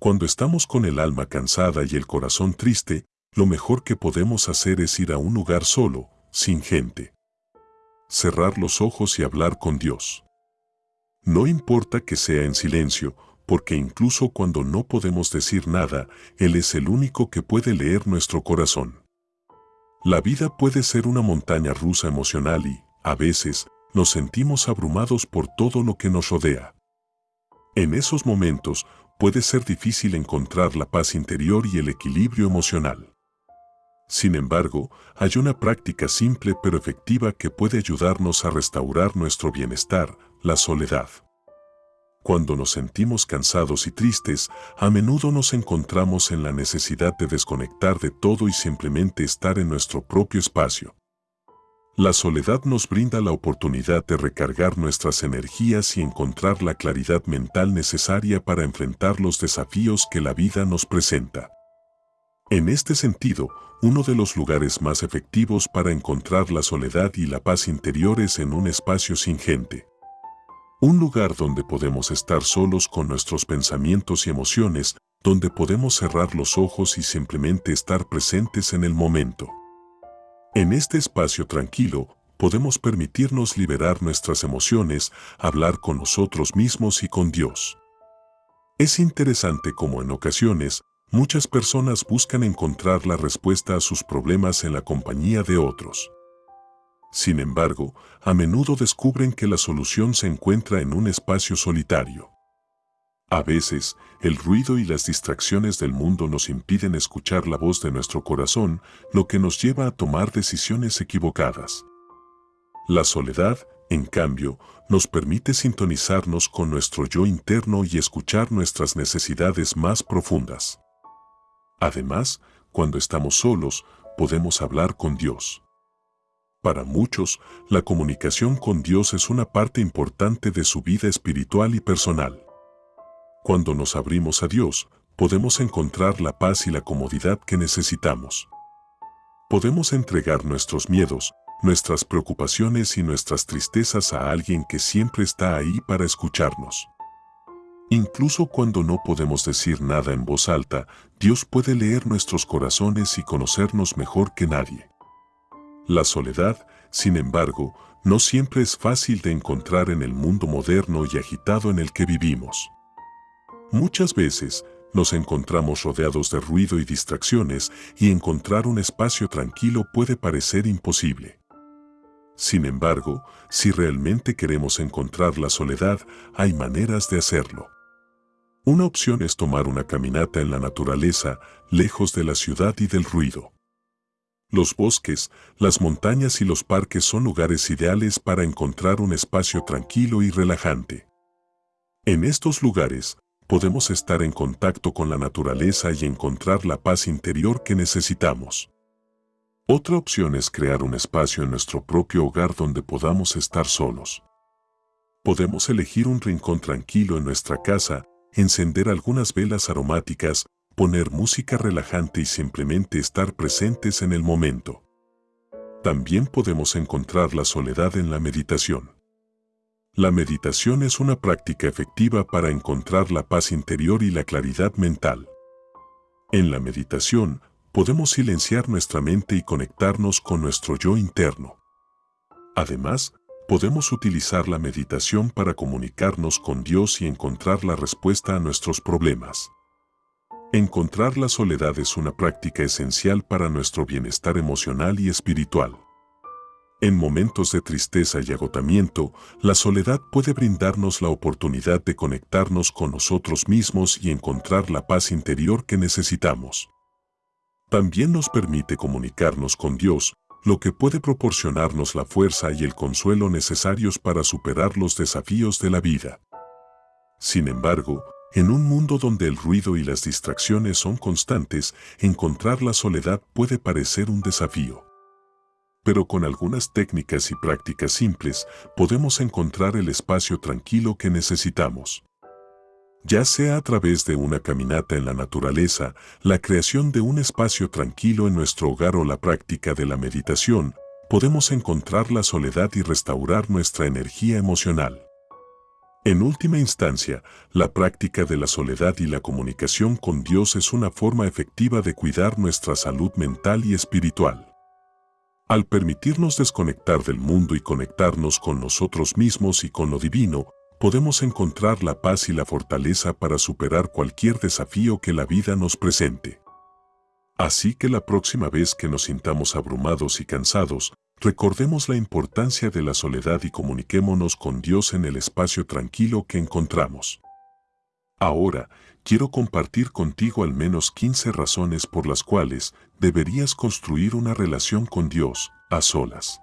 Cuando estamos con el alma cansada y el corazón triste, lo mejor que podemos hacer es ir a un lugar solo, sin gente. Cerrar los ojos y hablar con Dios. No importa que sea en silencio, porque incluso cuando no podemos decir nada, Él es el único que puede leer nuestro corazón. La vida puede ser una montaña rusa emocional y, a veces, nos sentimos abrumados por todo lo que nos rodea. En esos momentos, puede ser difícil encontrar la paz interior y el equilibrio emocional. Sin embargo, hay una práctica simple pero efectiva que puede ayudarnos a restaurar nuestro bienestar, la soledad. Cuando nos sentimos cansados y tristes, a menudo nos encontramos en la necesidad de desconectar de todo y simplemente estar en nuestro propio espacio. La soledad nos brinda la oportunidad de recargar nuestras energías y encontrar la claridad mental necesaria para enfrentar los desafíos que la vida nos presenta. En este sentido, uno de los lugares más efectivos para encontrar la soledad y la paz interior es en un espacio sin gente. Un lugar donde podemos estar solos con nuestros pensamientos y emociones, donde podemos cerrar los ojos y simplemente estar presentes en el momento. En este espacio tranquilo, podemos permitirnos liberar nuestras emociones, hablar con nosotros mismos y con Dios. Es interesante como en ocasiones, muchas personas buscan encontrar la respuesta a sus problemas en la compañía de otros. Sin embargo, a menudo descubren que la solución se encuentra en un espacio solitario. A veces, el ruido y las distracciones del mundo nos impiden escuchar la voz de nuestro corazón, lo que nos lleva a tomar decisiones equivocadas. La soledad, en cambio, nos permite sintonizarnos con nuestro yo interno y escuchar nuestras necesidades más profundas. Además, cuando estamos solos, podemos hablar con Dios. Para muchos, la comunicación con Dios es una parte importante de su vida espiritual y personal. Cuando nos abrimos a Dios, podemos encontrar la paz y la comodidad que necesitamos. Podemos entregar nuestros miedos, nuestras preocupaciones y nuestras tristezas a alguien que siempre está ahí para escucharnos. Incluso cuando no podemos decir nada en voz alta, Dios puede leer nuestros corazones y conocernos mejor que nadie. La soledad, sin embargo, no siempre es fácil de encontrar en el mundo moderno y agitado en el que vivimos. Muchas veces nos encontramos rodeados de ruido y distracciones y encontrar un espacio tranquilo puede parecer imposible. Sin embargo, si realmente queremos encontrar la soledad, hay maneras de hacerlo. Una opción es tomar una caminata en la naturaleza, lejos de la ciudad y del ruido. Los bosques, las montañas y los parques son lugares ideales para encontrar un espacio tranquilo y relajante. En estos lugares, podemos estar en contacto con la naturaleza y encontrar la paz interior que necesitamos. Otra opción es crear un espacio en nuestro propio hogar donde podamos estar solos. Podemos elegir un rincón tranquilo en nuestra casa, encender algunas velas aromáticas, poner música relajante y simplemente estar presentes en el momento. También podemos encontrar la soledad en la meditación. La meditación es una práctica efectiva para encontrar la paz interior y la claridad mental. En la meditación, podemos silenciar nuestra mente y conectarnos con nuestro yo interno. Además, podemos utilizar la meditación para comunicarnos con Dios y encontrar la respuesta a nuestros problemas. Encontrar la soledad es una práctica esencial para nuestro bienestar emocional y espiritual. En momentos de tristeza y agotamiento, la soledad puede brindarnos la oportunidad de conectarnos con nosotros mismos y encontrar la paz interior que necesitamos. También nos permite comunicarnos con Dios, lo que puede proporcionarnos la fuerza y el consuelo necesarios para superar los desafíos de la vida. Sin embargo, en un mundo donde el ruido y las distracciones son constantes, encontrar la soledad puede parecer un desafío pero con algunas técnicas y prácticas simples podemos encontrar el espacio tranquilo que necesitamos. Ya sea a través de una caminata en la naturaleza, la creación de un espacio tranquilo en nuestro hogar o la práctica de la meditación, podemos encontrar la soledad y restaurar nuestra energía emocional. En última instancia, la práctica de la soledad y la comunicación con Dios es una forma efectiva de cuidar nuestra salud mental y espiritual. Al permitirnos desconectar del mundo y conectarnos con nosotros mismos y con lo divino, podemos encontrar la paz y la fortaleza para superar cualquier desafío que la vida nos presente. Así que la próxima vez que nos sintamos abrumados y cansados, Recordemos la importancia de la soledad y comuniquémonos con Dios en el espacio tranquilo que encontramos. Ahora, quiero compartir contigo al menos 15 razones por las cuales deberías construir una relación con Dios a solas.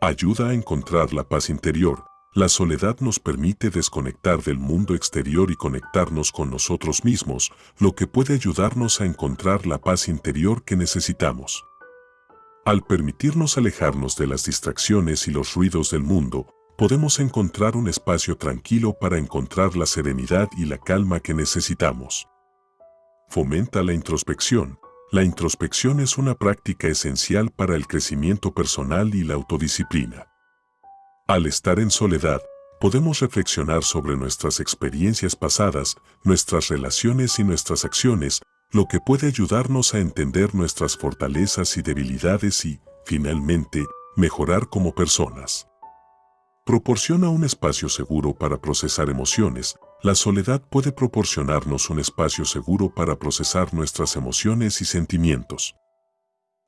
Ayuda a encontrar la paz interior. La soledad nos permite desconectar del mundo exterior y conectarnos con nosotros mismos, lo que puede ayudarnos a encontrar la paz interior que necesitamos. Al permitirnos alejarnos de las distracciones y los ruidos del mundo, podemos encontrar un espacio tranquilo para encontrar la serenidad y la calma que necesitamos. Fomenta la introspección. La introspección es una práctica esencial para el crecimiento personal y la autodisciplina. Al estar en soledad, podemos reflexionar sobre nuestras experiencias pasadas, nuestras relaciones y nuestras acciones, lo que puede ayudarnos a entender nuestras fortalezas y debilidades y, finalmente, mejorar como personas. Proporciona un espacio seguro para procesar emociones. La soledad puede proporcionarnos un espacio seguro para procesar nuestras emociones y sentimientos.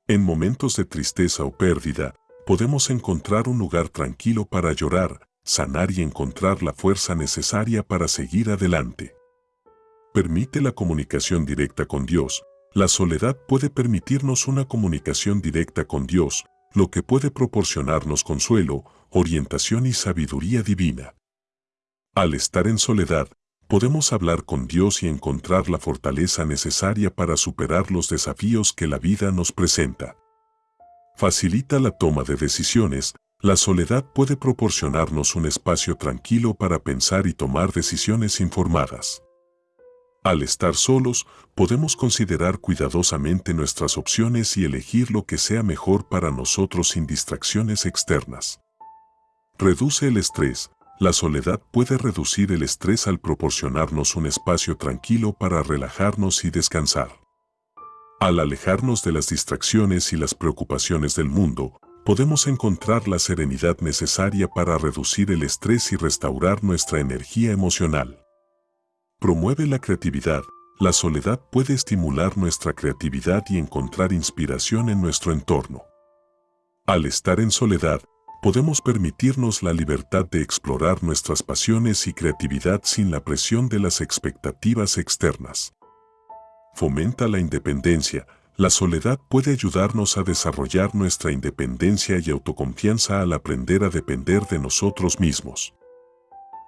En momentos de tristeza o pérdida, podemos encontrar un lugar tranquilo para llorar, sanar y encontrar la fuerza necesaria para seguir adelante permite la comunicación directa con Dios. La soledad puede permitirnos una comunicación directa con Dios, lo que puede proporcionarnos consuelo, orientación y sabiduría divina. Al estar en soledad, podemos hablar con Dios y encontrar la fortaleza necesaria para superar los desafíos que la vida nos presenta. Facilita la toma de decisiones, la soledad puede proporcionarnos un espacio tranquilo para pensar y tomar decisiones informadas. Al estar solos, podemos considerar cuidadosamente nuestras opciones y elegir lo que sea mejor para nosotros sin distracciones externas. Reduce el estrés. La soledad puede reducir el estrés al proporcionarnos un espacio tranquilo para relajarnos y descansar. Al alejarnos de las distracciones y las preocupaciones del mundo, podemos encontrar la serenidad necesaria para reducir el estrés y restaurar nuestra energía emocional. Promueve la creatividad. La soledad puede estimular nuestra creatividad y encontrar inspiración en nuestro entorno. Al estar en soledad, podemos permitirnos la libertad de explorar nuestras pasiones y creatividad sin la presión de las expectativas externas. Fomenta la independencia. La soledad puede ayudarnos a desarrollar nuestra independencia y autoconfianza al aprender a depender de nosotros mismos.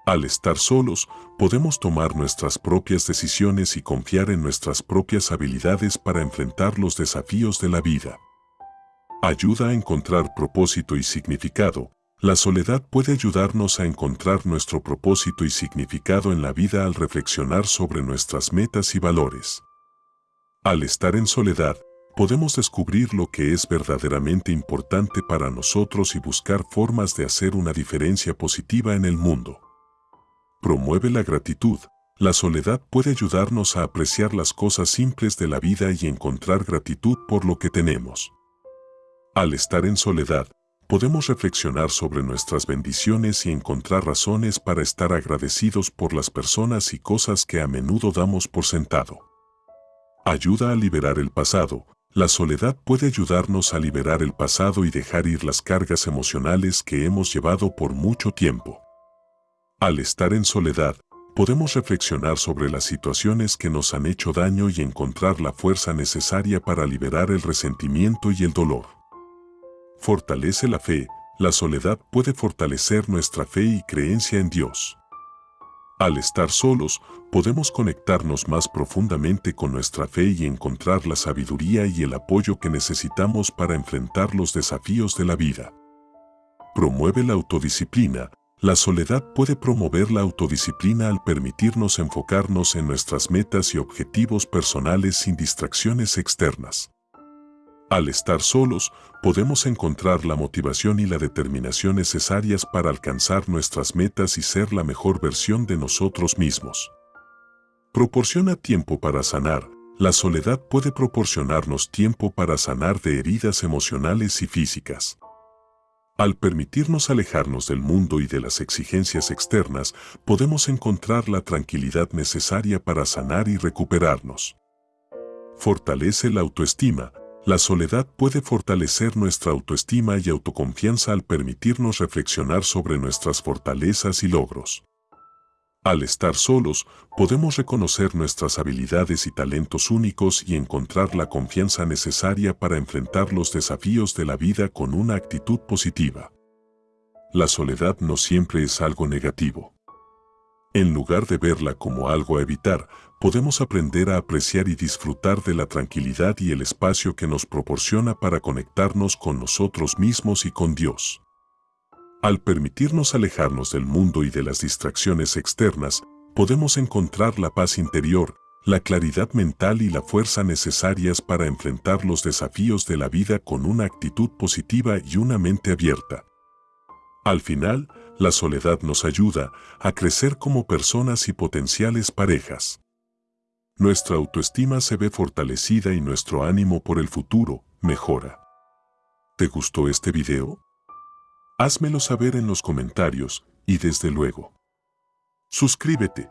Al estar solos, podemos tomar nuestras propias decisiones y confiar en nuestras propias habilidades para enfrentar los desafíos de la vida. Ayuda a encontrar propósito y significado. La soledad puede ayudarnos a encontrar nuestro propósito y significado en la vida al reflexionar sobre nuestras metas y valores. Al estar en soledad, podemos descubrir lo que es verdaderamente importante para nosotros y buscar formas de hacer una diferencia positiva en el mundo. Promueve la gratitud. La soledad puede ayudarnos a apreciar las cosas simples de la vida y encontrar gratitud por lo que tenemos. Al estar en soledad, podemos reflexionar sobre nuestras bendiciones y encontrar razones para estar agradecidos por las personas y cosas que a menudo damos por sentado. Ayuda a liberar el pasado. La soledad puede ayudarnos a liberar el pasado y dejar ir las cargas emocionales que hemos llevado por mucho tiempo. Al estar en soledad, podemos reflexionar sobre las situaciones que nos han hecho daño y encontrar la fuerza necesaria para liberar el resentimiento y el dolor. Fortalece la fe. La soledad puede fortalecer nuestra fe y creencia en Dios. Al estar solos, podemos conectarnos más profundamente con nuestra fe y encontrar la sabiduría y el apoyo que necesitamos para enfrentar los desafíos de la vida. Promueve la autodisciplina, la soledad puede promover la autodisciplina al permitirnos enfocarnos en nuestras metas y objetivos personales sin distracciones externas. Al estar solos, podemos encontrar la motivación y la determinación necesarias para alcanzar nuestras metas y ser la mejor versión de nosotros mismos. Proporciona tiempo para sanar. La soledad puede proporcionarnos tiempo para sanar de heridas emocionales y físicas. Al permitirnos alejarnos del mundo y de las exigencias externas, podemos encontrar la tranquilidad necesaria para sanar y recuperarnos. Fortalece la autoestima. La soledad puede fortalecer nuestra autoestima y autoconfianza al permitirnos reflexionar sobre nuestras fortalezas y logros. Al estar solos, podemos reconocer nuestras habilidades y talentos únicos y encontrar la confianza necesaria para enfrentar los desafíos de la vida con una actitud positiva. La soledad no siempre es algo negativo. En lugar de verla como algo a evitar, podemos aprender a apreciar y disfrutar de la tranquilidad y el espacio que nos proporciona para conectarnos con nosotros mismos y con Dios. Al permitirnos alejarnos del mundo y de las distracciones externas, podemos encontrar la paz interior, la claridad mental y la fuerza necesarias para enfrentar los desafíos de la vida con una actitud positiva y una mente abierta. Al final, la soledad nos ayuda a crecer como personas y potenciales parejas. Nuestra autoestima se ve fortalecida y nuestro ánimo por el futuro mejora. ¿Te gustó este video? Házmelo saber en los comentarios y desde luego, suscríbete